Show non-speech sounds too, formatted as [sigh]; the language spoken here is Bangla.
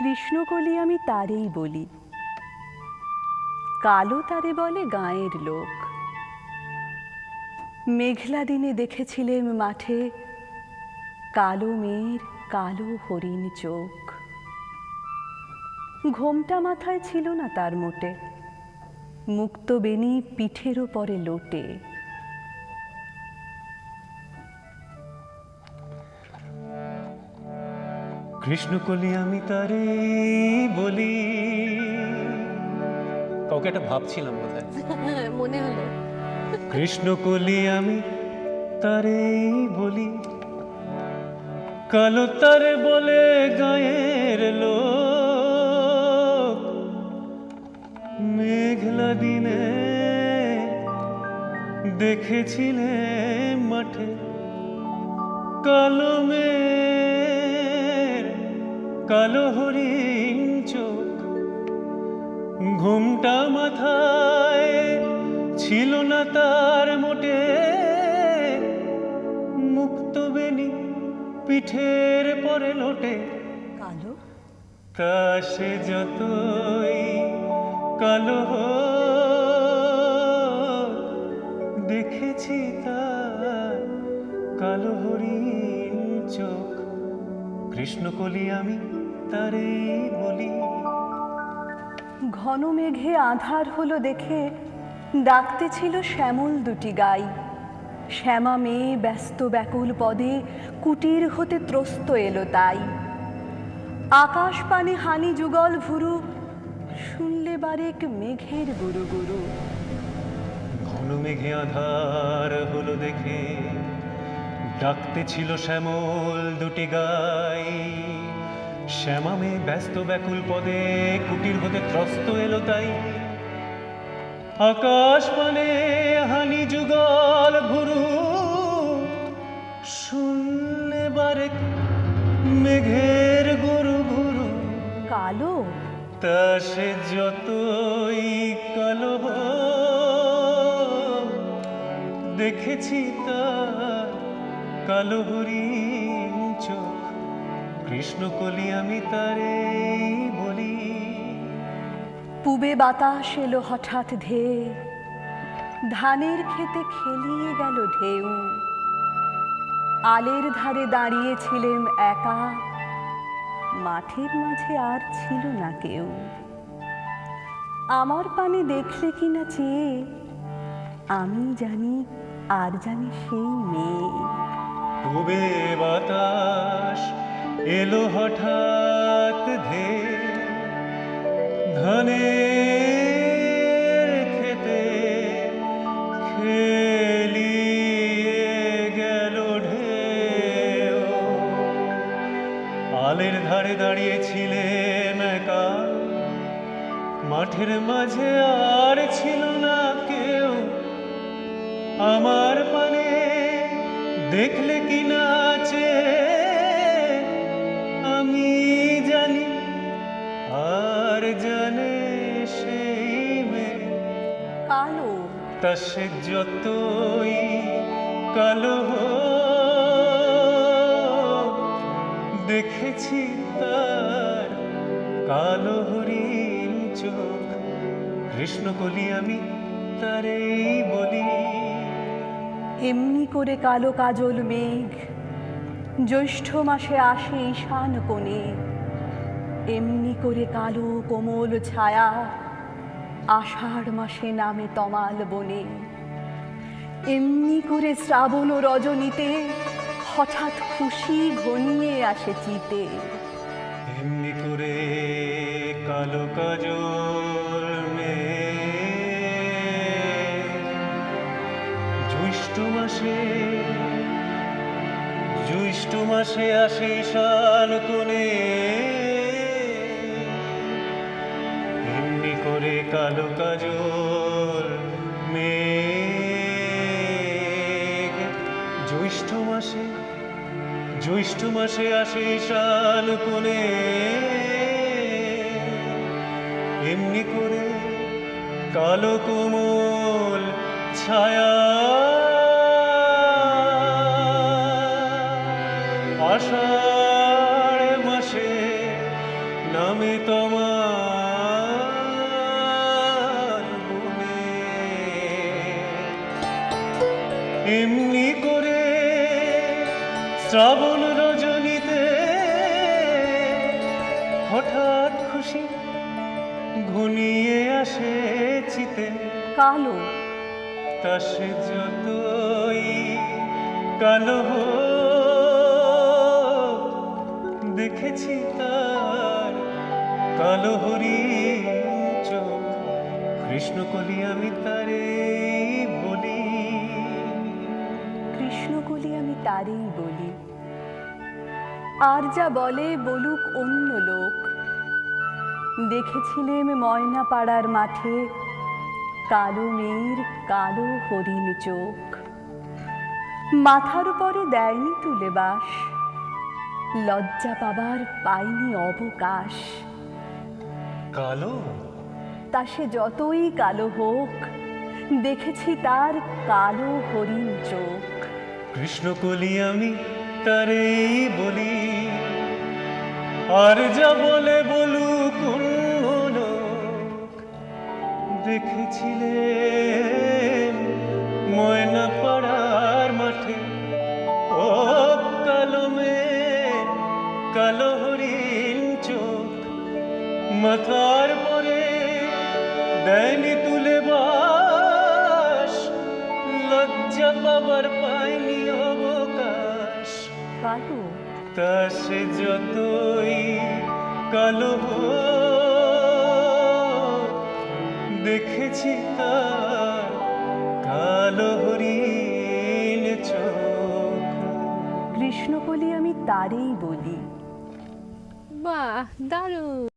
কৃষ্ণকলি আমি তারেই বলি। কালো তারে বলে গাঁয়ের লোক। মেঘলা দিনে দেখেছিলেম মাঠে কালো মেয়ের কালো হরিণ চোখ। ঘোমটা মাথায় ছিল না তার মোটে, মুক্ত বেনি পিঠের ওপরে লোটে। কৃষ্ণকলি আমি তারে বলি। কাউকে একটা ভাবছিলাম বোধহয়। [laughs] মনে হলো। কৃষ্ণকলি আমি তারে বলি। কালো তারে বলে গায়ের লোক। মেঘলা দিনে দেখেছিলে মাঠে। কালো মেঘ কালো হরিণ চোখ ঘুমটা মাথায় ছিল না তার মোটে। মুক্ত বেনি পিঠের পরে লোটে। কালো? সে যতই কালো দেখেছি তার কালো হরিণ চোখ। কৃষ্ণকলি আমি তারে বলি। ঘন মেঘে আধার হলো দেখে ডাকতে ছিল শ্যামল দুটি গাই। শ্যামা মেয়ে ব্যস্ত ব্যাকুল পদে কুটির হতে ত্রস্ত এলো তাই। আকাশ পানে হানি যুগল ভুরু শুনলে বারেক মেঘের গুরু গুরু। ঘন মেঘে আধার হলো দেখে ডাকতে ছিল শ্যামল দুটি গাই। শ্যামামে ব্যস্ত ব্যাকুল পদে কুটির হতে ত্রস্ত এলো তাই। আকাশ মানে হানি যুগল ভুরু শুনলে বারেক মেঘের গুরু গুরু কালো? তা সে যতই কালো দেখেছি তার কালো হরিণ চোখ। কৃষ্ণকলি আমি তারে বলি। পুবে বাতাস এলো হঠাৎ ধেয়ে ধানের খেতে খেলিয়ে গেল ঢেউ। আলের ধারে দাঁড়িয়েছিলেম একা মাঠের মাঝে আর ছিল না কেউ। আমার পানে দেখলে কিনা চেয়ে আমি জানি আর জানি সেই মেয়ে। বাতাস এলো হঠাৎ ধে ধনে খেতে আলের ধারে মাঠের মাঝে আর ছিল না কেউ। আমার পানে দেখলে কি নাচে কালো তা সে যতই কালো দেখেছি তার কালো হরিণ চোখ কৃষ্ণকলি আমি তারেই বলি। এমনি করে কালো কাজল মেঘ জ্যৈষ্ঠ মাসে আসে ঈশান কোণে। এমনি করে কালো কোমল ছায়া আষাঢ় মাসে নামে তমাল বনে। এমনি করে শ্রাবণ রজনীতে হঠাৎ খুশি ঘনিয়ে আসে চিতে। এমনি করে কালো কাজল জ্যৈষ্ঠ মাসে জ্যৈষ্ঠ মাসে আসে ঈশান কোণে। করে কালো কাজল, মেঘ। জ্যৈষ্ঠ মাসে জ্যৈষ্ঠ মাসে আসে ঈশান কোণে। এমনি করে কালো কোমল ছায়া আষাঢ় এমনি করে শ্রাবণ রজনীতে হঠাৎ খুশি ঘনিয়ে আসে চিতে। কালো। তা সে যতই কালো দেখেছি তার কালো হরি চোখ। কৃষ্ণকলি আমি তারে কৃষ্ণকলি আমি তারেই বলি। আর যা বলে বলুক অন্য লোক। দেখেছিলেম ময়না পাড়ার মাঠে কালো মেয়ের কালো হরিণ চোখ। মাথার উপরে দেয়নি তুলে বাস। লজ্জা পাবার পাইনি অবকাশ। কালো? তা সে যতই কালো হোক দেখেছি তার কালো হরিণ চোখ। কৃষ্ণকলি আমি তারে বলি। আর যা বলে লোক দেখেছিলেন। ময়না পাড়ার মাঠে ও কালো মেয়ে কালো হরিণ চোখ মাথার পরে দেয়নি তুলে বাস, লজ্জা পাবার কালো। তা সে যতই কালো দেখেছি তার কালো হরিণ চোখ। কৃষ্ণকলি আমি তারই বলি। বাহ দারুণ।